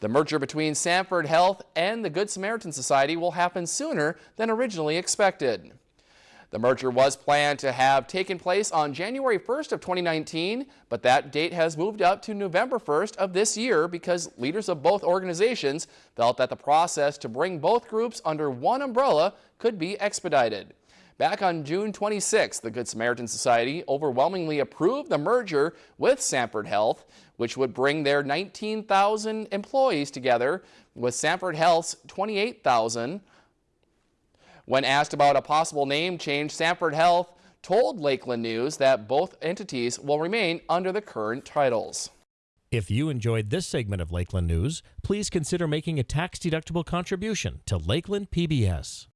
The merger between Sanford Health and the Good Samaritan Society will happen sooner than originally expected. The merger was planned to have taken place on January 1st of 2019, but that date has moved up to November 1st of this year because leaders of both organizations felt that the process to bring both groups under one umbrella could be expedited. Back on June 26, the Good Samaritan Society overwhelmingly approved the merger with Sanford Health, which would bring their 19,000 employees together with Sanford Health's 28,000 when asked about a possible name change, Sanford Health told Lakeland News that both entities will remain under the current titles. If you enjoyed this segment of Lakeland News, please consider making a tax-deductible contribution to Lakeland PBS.